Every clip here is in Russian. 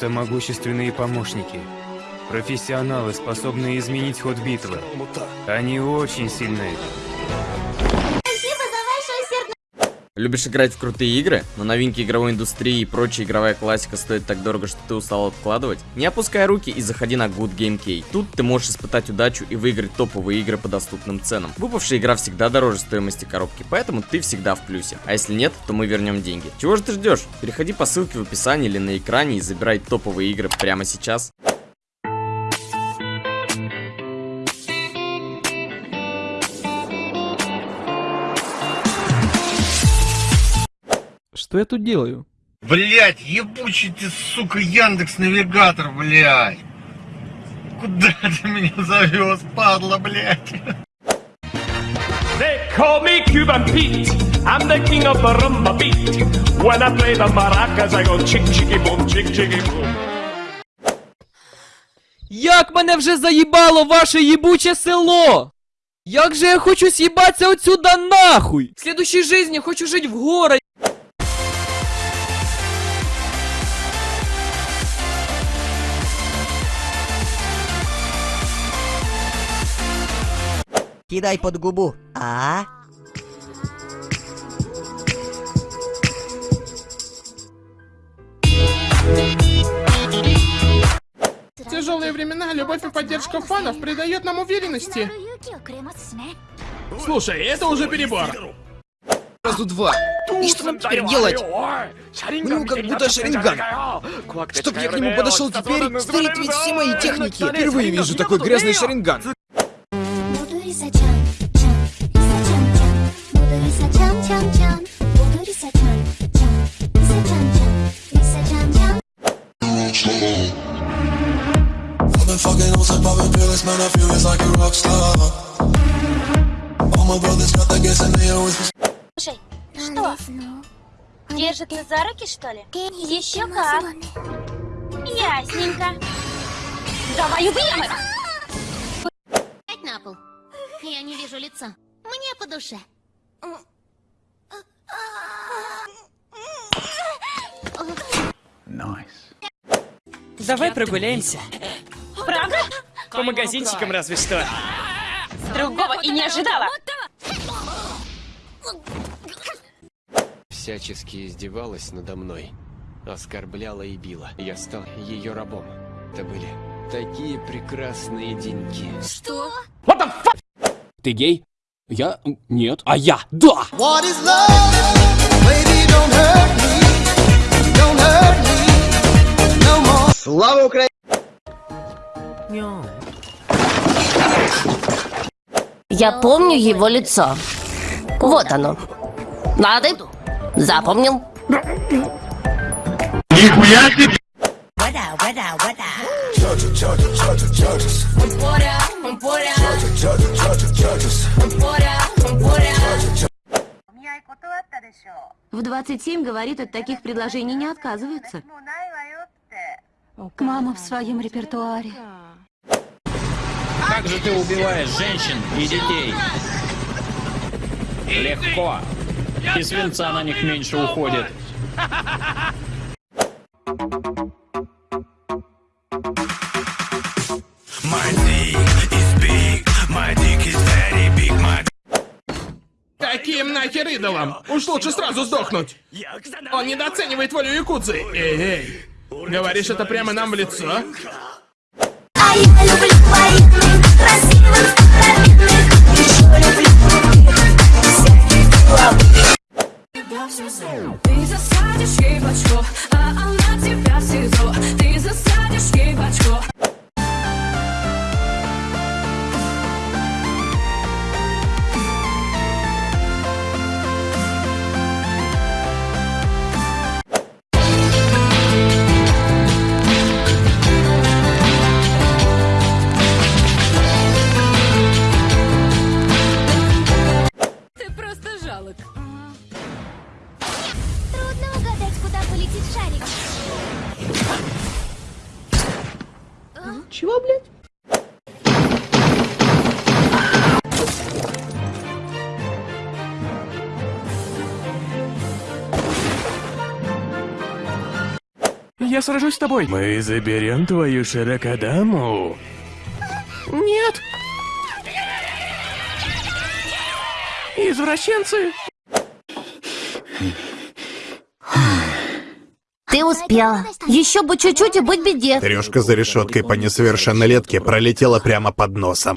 Это могущественные помощники. Профессионалы, способные изменить ход битвы. Они очень сильны. Любишь играть в крутые игры, но новинки игровой индустрии и прочая игровая классика стоит так дорого, что ты устал откладывать? Не опускай руки и заходи на Good Game Key. Тут ты можешь испытать удачу и выиграть топовые игры по доступным ценам. Выпавшая игра всегда дороже стоимости коробки, поэтому ты всегда в плюсе. А если нет, то мы вернем деньги. Чего же ты ждешь? Переходи по ссылке в описании или на экране и забирай топовые игры прямо сейчас. Что я тут делаю? Блять, ебучий ты, сука, Яндекс Навигатор, блядь. Куда ты меня завез, падла, блядь? They call me Cuban Pete. I'm the king of the rumba beat. When I play the maracas, I go chick chicky boom, chick chicky boom. Як мене вже заїбало ваше їбуче село! Як же я хочу съебаться отсюда нахуй! В следующей жизни хочу жить в городе! Кидай под губу. А? В тяжелые времена любовь и поддержка фанов придает нам уверенности. Слушай, это уже перебор. Сразу два. И что нам теперь делать? Ну, как будто Шаринган. Чтоб я к нему подошел теперь, стереть ведь все мои техники. Впервые вижу такой грязный Шаринган. Fucking on some poppin' pills, man, I feel it's like a rock star. All my brothers got the gas and they always Слушай, что? Держит нас за руки, что ли? Еще как. Ясненько. Давай убьем их! На пол. Я не вижу лица. Мне по душе. Давай прогуляемся. Правда? По магазинчикам разве что. Другого и не ожидала. Всячески издевалась надо мной, оскорбляла и била. Я стал ее рабом. Это были такие прекрасные деньки. Что? Ты гей? Я? Нет. А я? Да! What is love? Baby, don't hurt me. Don't hurt me. No more. Слава Украине! Я помню его лицо. Вот оно. Лады? Запомнил? Нихуя себе! В 27 говорит, от таких предложений не отказываются. Мама в своем репертуаре. Как же ты убиваешь женщин и детей? Легко. И свинца на них меньше уходит. Каким нахер идолом? Уж лучше сразу сдохнуть. Он недооценивает волю якудзы. Эй, эй. Говоришь это прямо нам в лицо? Я сражусь с тобой. Мы заберем твою широкодаму. Нет. Извращенцы. Ты успела. Еще бы чуть-чуть и быть беде. Трешка за решеткой по несовершеннолетке пролетела прямо под носом.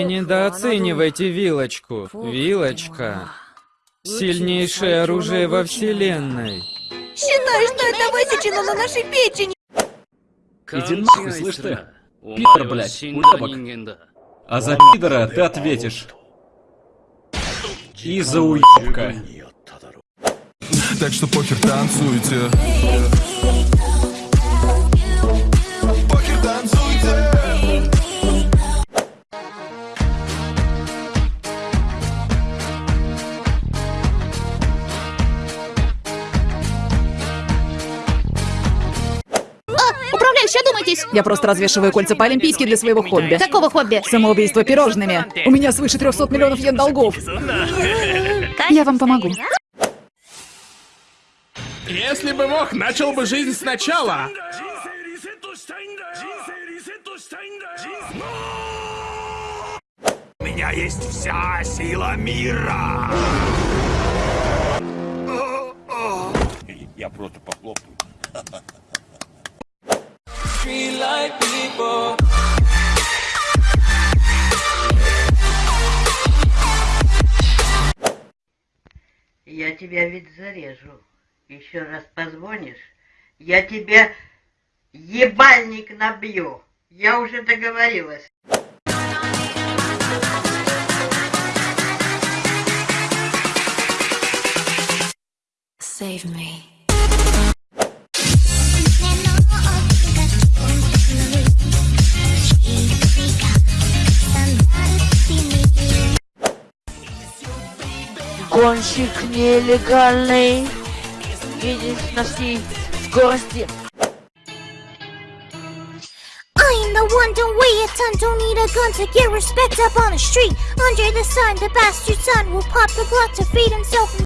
Не недооценивайте вилочку. Вилочка. Сильнейшее оружие во вселенной. Считай, что это высечено на нашей печени. Иди нахуй, слышь ты? Пидор, блядь, уебок. А за пидора ты ответишь. И за уебка. Так что похер танцуйте. Похер танцуйте. Одумайтесь. Я просто развешиваю кольца по-олимпийски для своего хобби. Какого хобби? Самоубийство пирожными. У меня свыше 300 миллионов йен долгов. Я вам помогу. Если бы мог, начал бы жизнь сначала. У меня есть вся сила мира. Я просто похлопаю. Я тебя ведь зарежу. Еще раз позвонишь, я тебе ебальник набью. Я уже договорилась. Save me. Гонщик нелегальный. Едешь на всей скорости. I am the one, don't wait a ton, don't need a gun to get respect up on the street. Under the sun, the bastard son will pop the blood to feed himself.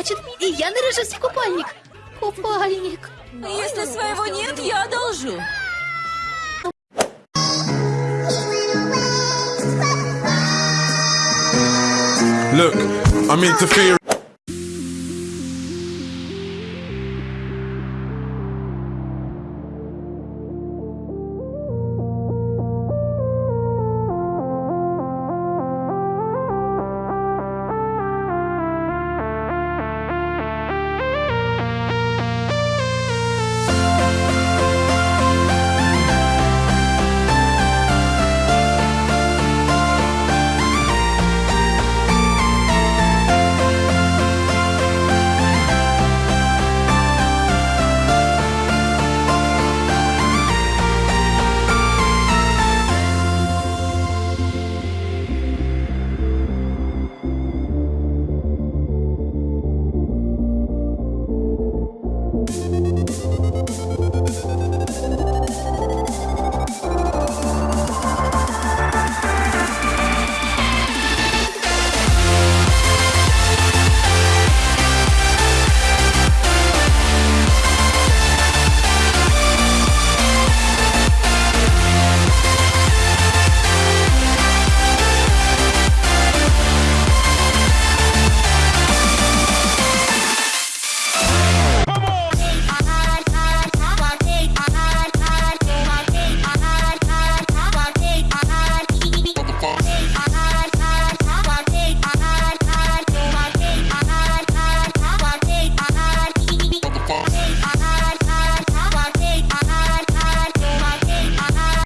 значит, и я наряжусь в купальник. Купальник. Если своего нет, я одолжу. Look, I'm interfering.